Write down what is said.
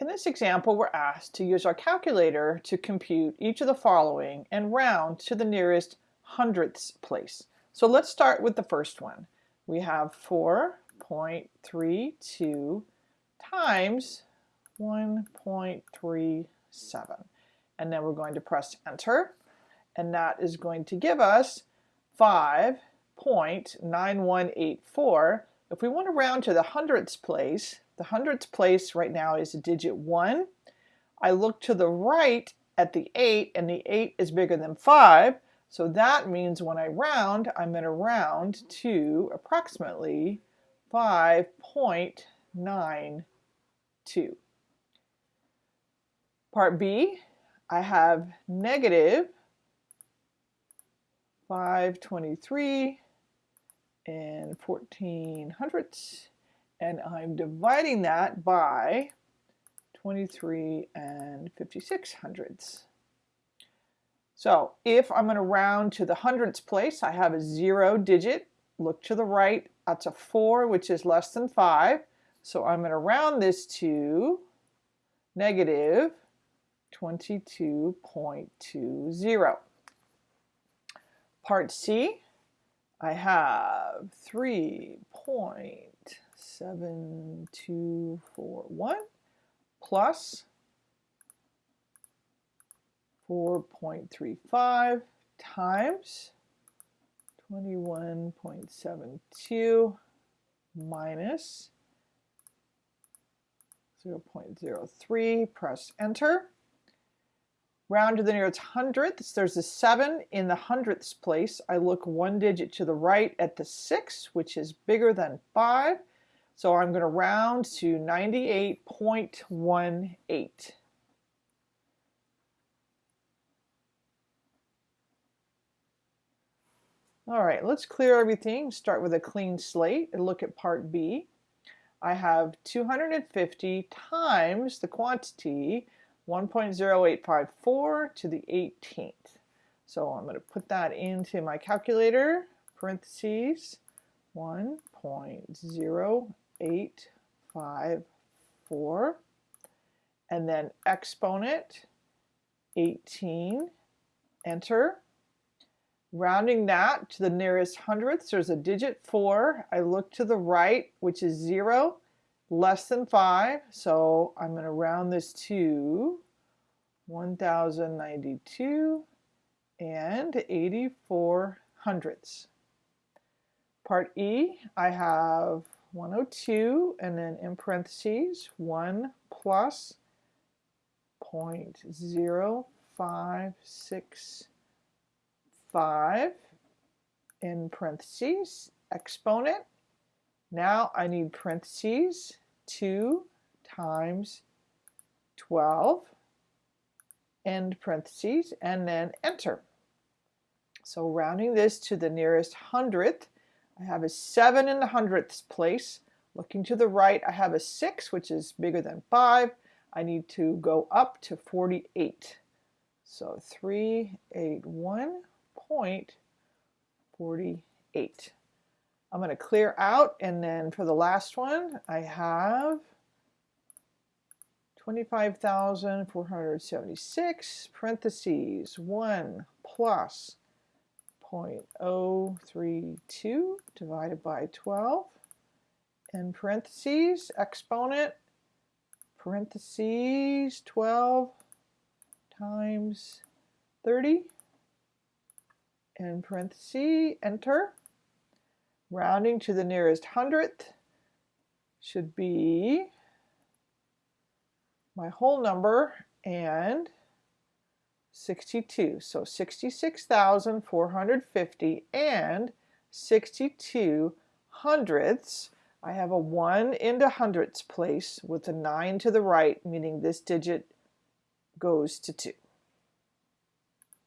In this example, we're asked to use our calculator to compute each of the following and round to the nearest hundredths place. So let's start with the first one. We have 4.32 times 1.37. And then we're going to press enter. And that is going to give us 5.9184. If we want to round to the hundredths place, the hundredths place right now is a digit 1. I look to the right at the 8, and the 8 is bigger than 5. So that means when I round, I'm going to round to approximately 5.92. Part B, I have negative 523 and 14 hundredths and I'm dividing that by 23 and 56 hundredths. So if I'm going to round to the hundredths place, I have a zero digit. Look to the right, that's a 4, which is less than 5. So I'm going to round this to negative 22.20. Part C, I have 3 seven, two, four, one plus 4.35 times 21.72 minus 0.03, press enter. Round to the nearest hundredths, there's a 7 in the hundredths place. I look one digit to the right at the 6, which is bigger than 5. So I'm going to round to 98.18. All right, let's clear everything. Start with a clean slate and look at part B. I have 250 times the quantity 1.0854 to the 18th. So I'm going to put that into my calculator, parentheses, 1.08 eight, five, four, and then exponent 18, enter. Rounding that to the nearest hundredths, there's a digit 4. I look to the right, which is 0, less than 5. So I'm going to round this to 1092 and 84 hundredths. Part E, I have 102 and then in parentheses 1 plus 0.0565 in parentheses exponent. Now I need parentheses 2 times 12 end parentheses and then enter. So rounding this to the nearest hundredth I have a 7 in the hundredths place. Looking to the right, I have a 6, which is bigger than 5. I need to go up to 48. So 381.48. I'm going to clear out, and then for the last one, I have 25,476, parentheses, 1 plus 0.032 divided by 12 and parentheses exponent parentheses 12 times 30 and parentheses enter rounding to the nearest hundredth should be my whole number and 62. So 66,450 and 62 hundredths. I have a 1 into hundredths place with a 9 to the right, meaning this digit goes to 2.